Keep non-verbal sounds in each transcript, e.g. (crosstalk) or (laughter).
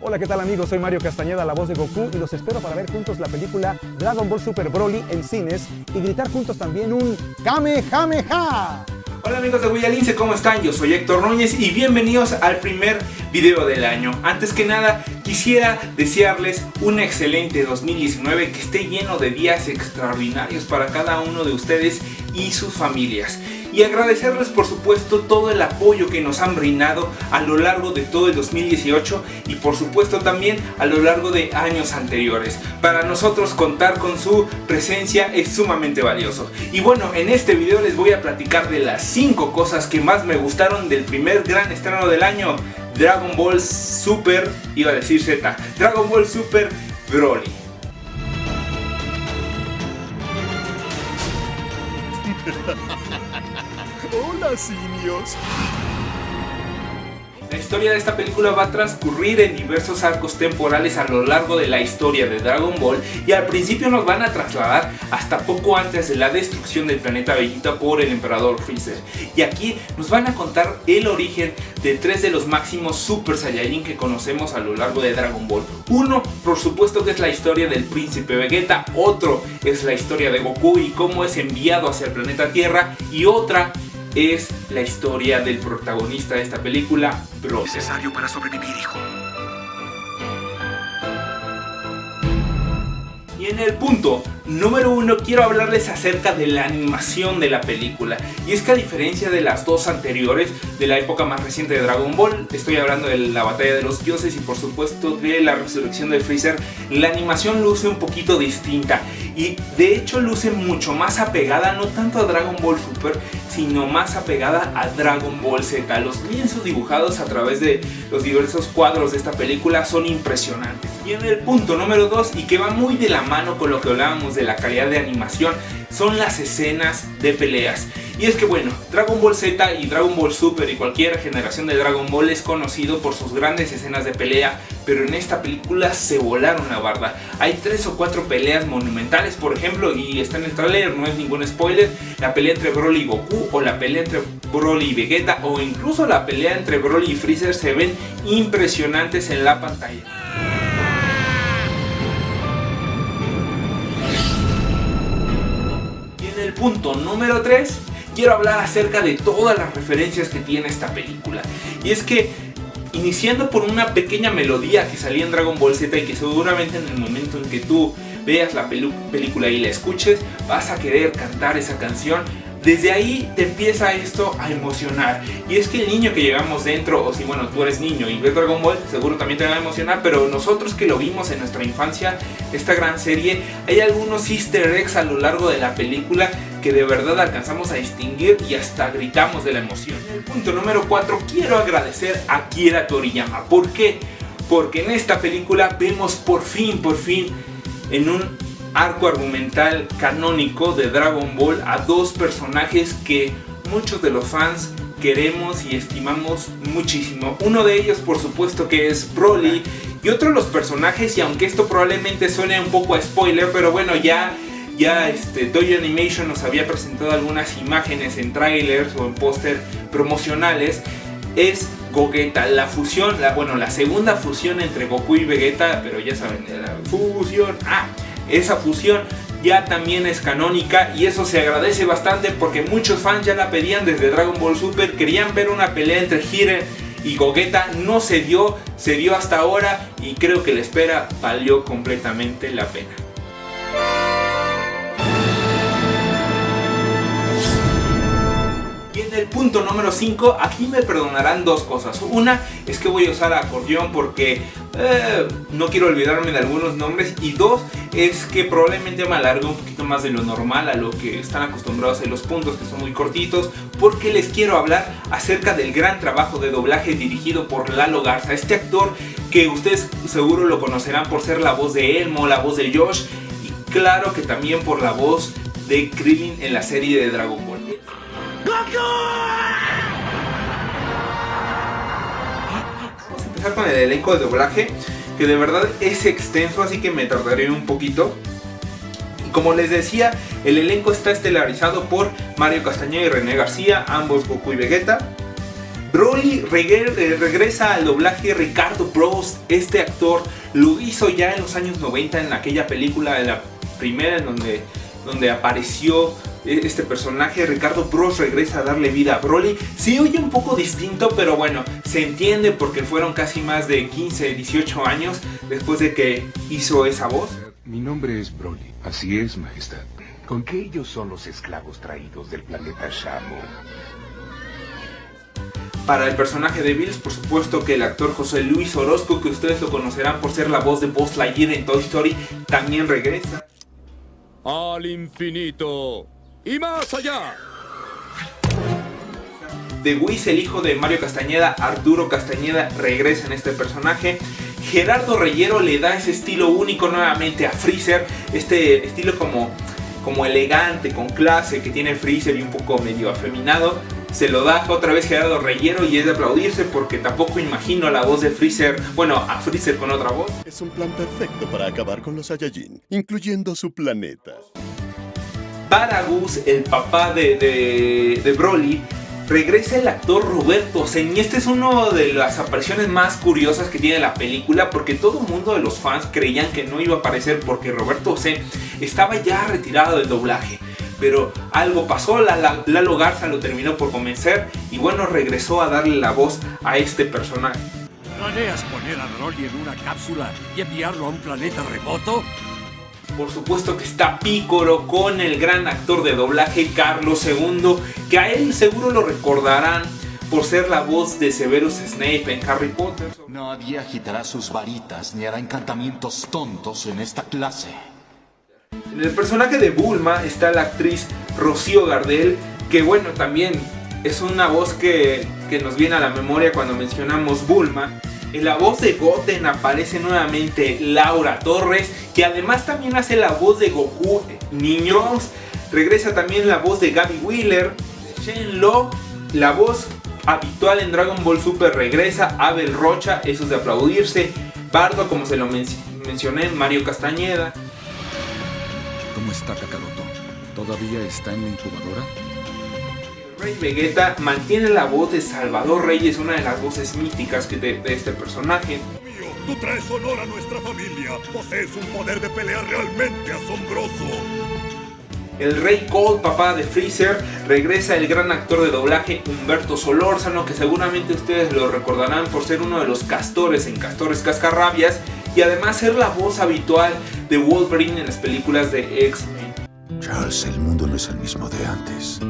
Hola, ¿qué tal amigos? Soy Mario Castañeda, la voz de Goku, y los espero para ver juntos la película Dragon Ball Super Broly en cines y gritar juntos también un Kamehameha. Hola amigos de Guayalince, ¿cómo están? Yo soy Héctor Núñez y bienvenidos al primer video del año. Antes que nada, quisiera desearles un excelente 2019 que esté lleno de días extraordinarios para cada uno de ustedes y sus familias y agradecerles por supuesto todo el apoyo que nos han brindado a lo largo de todo el 2018 y por supuesto también a lo largo de años anteriores. Para nosotros contar con su presencia es sumamente valioso. Y bueno, en este video les voy a platicar de las 5 cosas que más me gustaron del primer gran estreno del año, Dragon Ball Super, iba a decir Z, Dragon Ball Super Broly. La historia de esta película va a transcurrir en diversos arcos temporales a lo largo de la historia de Dragon Ball y al principio nos van a trasladar hasta poco antes de la destrucción del planeta Vegeta por el emperador Freezer. Y aquí nos van a contar el origen de tres de los máximos Super Saiyajin que conocemos a lo largo de Dragon Ball. Uno, por supuesto que es la historia del príncipe Vegeta, otro es la historia de Goku y cómo es enviado hacia el planeta Tierra y otra es la historia del protagonista de esta película, Bro. Necesario para sobrevivir, hijo. Y en el punto número uno quiero hablarles acerca de la animación de la película. Y es que a diferencia de las dos anteriores, de la época más reciente de Dragon Ball, estoy hablando de la batalla de los dioses y por supuesto de la resurrección de Freezer, la animación luce un poquito distinta. Y de hecho luce mucho más apegada, no tanto a Dragon Ball Super, sino más apegada a Dragon Ball Z. Los lienzos dibujados a través de los diversos cuadros de esta película son impresionantes. Y en el punto número 2, y que va muy de la mano con lo que hablábamos de la calidad de animación, son las escenas de peleas. Y es que bueno, Dragon Ball Z y Dragon Ball Super y cualquier generación de Dragon Ball es conocido por sus grandes escenas de pelea, pero en esta película se volaron la barda. Hay tres o cuatro peleas monumentales, por ejemplo, y está en el trailer, no es ningún spoiler, la pelea entre Broly y Goku, o la pelea entre Broly y Vegeta, o incluso la pelea entre Broly y Freezer se ven impresionantes en la pantalla. Punto número 3 quiero hablar acerca de todas las referencias que tiene esta película. Y es que, iniciando por una pequeña melodía que salía en Dragon Ball Z y que seguramente en el momento en que tú veas la película y la escuches, vas a querer cantar esa canción desde ahí te empieza esto a emocionar. Y es que el niño que llevamos dentro, o si bueno, tú eres niño y ves Dragon Ball, seguro también te va a emocionar, pero nosotros que lo vimos en nuestra infancia, esta gran serie, hay algunos easter eggs a lo largo de la película que de verdad alcanzamos a distinguir y hasta gritamos de la emoción. El punto número 4, quiero agradecer a Kira Toriyama. ¿Por qué? Porque en esta película vemos por fin, por fin, en un arco argumental canónico de Dragon Ball a dos personajes que muchos de los fans queremos y estimamos muchísimo. Uno de ellos por supuesto que es Broly y otro de los personajes y aunque esto probablemente suene un poco a spoiler pero bueno ya ya este, Toy Animation nos había presentado algunas imágenes en trailers o en póster promocionales es Gogeta, la fusión, bueno la segunda fusión entre Goku y Vegeta pero ya saben, la fusión, ah esa fusión ya también es canónica y eso se agradece bastante porque muchos fans ya la pedían desde Dragon Ball Super, querían ver una pelea entre Jiren y Gogeta, no se dio, se dio hasta ahora y creo que la espera valió completamente la pena. El punto número 5, aquí me perdonarán dos cosas. Una es que voy a usar acordeón porque eh, no quiero olvidarme de algunos nombres. Y dos, es que probablemente me alargue un poquito más de lo normal a lo que están acostumbrados en los puntos que son muy cortitos. Porque les quiero hablar acerca del gran trabajo de doblaje dirigido por Lalo Garza. Este actor que ustedes seguro lo conocerán por ser la voz de Elmo, la voz de Josh. Y claro que también por la voz de Krillin en la serie de Dragon Ball. Vamos a empezar con el elenco de doblaje, que de verdad es extenso, así que me tardaré un poquito. Como les decía, el elenco está estelarizado por Mario Castañeda y René García, ambos Goku y Vegeta. Broly eh, regresa al doblaje Ricardo Bros. Este actor lo hizo ya en los años 90 en aquella película, de la primera en donde, donde apareció este personaje, Ricardo Bros regresa a darle vida a Broly. Sí oye un poco distinto, pero bueno, se entiende porque fueron casi más de 15, 18 años después de que hizo esa voz. Mi nombre es Broly, así es, majestad. ¿Con qué ellos son los esclavos traídos del planeta Shamu? Para el personaje de Bills, por supuesto que el actor José Luis Orozco, que ustedes lo conocerán por ser la voz de Buzz Lightyear en Toy Story, también regresa. Al infinito y más allá. De Whis, el hijo de Mario Castañeda, Arturo Castañeda, regresa en este personaje. Gerardo Reyero le da ese estilo único nuevamente a Freezer, este estilo como, como elegante, con clase que tiene Freezer y un poco medio afeminado se lo da otra vez Gerardo Reyero y es de aplaudirse porque tampoco imagino la voz de Freezer, bueno, a Freezer con otra voz. Es un plan perfecto para acabar con los Saiyajin, incluyendo su planeta. Baragus, el papá de, de, de Broly, regresa el actor Roberto Sen y este es uno de las apariciones más curiosas que tiene la película porque todo el mundo de los fans creían que no iba a aparecer porque Roberto Sen estaba ya retirado del doblaje pero algo pasó, Lalo Garza lo terminó por convencer y bueno, regresó a darle la voz a este personaje. ¿Planeas poner a Broly en una cápsula y enviarlo a un planeta remoto? Por supuesto que está Piccolo con el gran actor de doblaje Carlos II, que a él seguro lo recordarán por ser la voz de Severus Snape en Harry Potter. Nadie agitará sus varitas ni hará encantamientos tontos en esta clase. En el personaje de Bulma está la actriz Rocío Gardel, que bueno, también es una voz que, nos viene a la memoria cuando mencionamos Bulma. En la voz de Goten aparece nuevamente Laura Torres, que además también hace la voz de Goku Niños. Regresa también la voz de Gaby Wheeler, Shen-Lo, la voz habitual en Dragon Ball Super regresa, Abel Rocha, eso es de aplaudirse, Bardo como se lo mencioné, Mario Castañeda, ¿Cómo está Kakaroto? ¿Todavía está en la incubadora? Rey Vegeta mantiene la voz de Salvador Reyes, una de las voces míticas de, de este personaje. Tú traes honor a nuestra familia. Posees un poder de pelea realmente asombroso. El Rey Cold, papá de Freezer, regresa el gran actor de doblaje Humberto Solórzano, que seguramente ustedes lo recordarán por ser uno de los castores en Castores Cascarrabias y además ser la voz habitual de Wolverine en las películas de X-Men. Charles, el mundo no es el mismo de antes.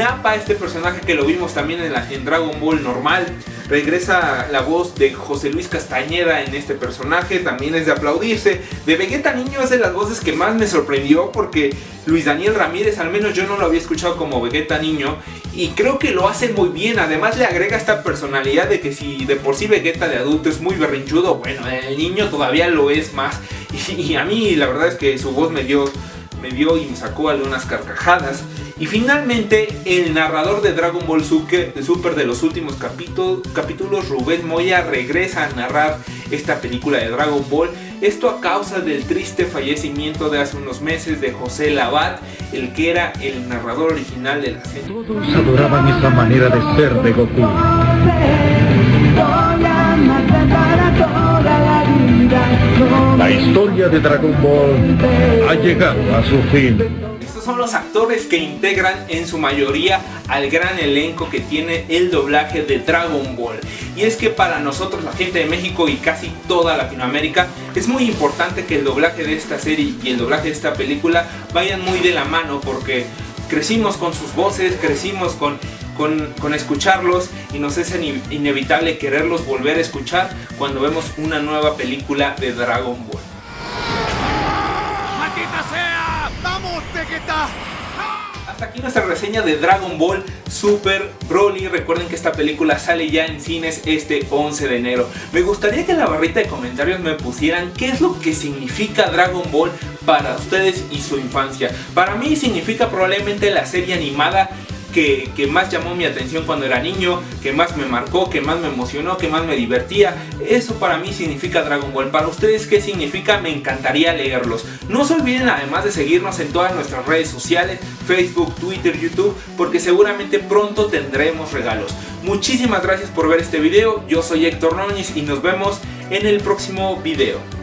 Nappa, este personaje que lo vimos también en, Dragon Ball normal, regresa la voz de José Luis Castañeda en este personaje, también es de aplaudirse. De Vegeta Niño es de las voces que más me sorprendió porque Luis Daniel Ramírez, al menos yo no lo había escuchado como Vegeta Niño, y creo que lo hace muy bien, además le agrega esta personalidad de que si de por sí Vegeta de adulto es muy berrinchudo, bueno, el niño todavía lo es más, (laughs) y, a mí la verdad es que su voz me dio, me dio y me sacó algunas carcajadas. Y finalmente, el narrador de Dragon Ball Super de los últimos capítulos, Rubén Moya, regresa a narrar esta película de Dragon Ball. Esto a causa del triste fallecimiento de hace unos meses de José Labat, el que era el narrador original de la serie. Todos adoraban esa manera de ser de Goku. La historia de Dragon Ball ha llegado a su fin son los actores que integran en su mayoría al gran elenco que tiene el doblaje de Dragon Ball. Y es que para nosotros, la gente de México y casi toda Latinoamérica, es muy importante que el doblaje de esta serie y el doblaje de esta película vayan muy de la mano porque crecimos con sus voces, crecimos con con, con, escucharlos y nos es inevitable quererlos volver a escuchar cuando vemos una nueva película de Dragon Ball. Hasta aquí nuestra reseña de Dragon Ball Super Broly. Recuerden que esta película sale ya en cines este 11 de enero. Me gustaría que en la barrita de comentarios me pusieran qué es lo que significa Dragon Ball para ustedes y su infancia. Para mí significa probablemente la serie animada que, más llamó mi atención cuando era niño, que más me marcó, que más me emocionó, que más me divertía. Eso para mí significa Dragon Ball. Para ustedes, ¿qué significa? Me encantaría leerlos. No se olviden además de seguirnos en todas nuestras redes sociales, Facebook, Twitter, YouTube, porque seguramente pronto tendremos regalos. Muchísimas gracias por ver este video. Yo soy Héctor Núñez y nos vemos en el próximo video.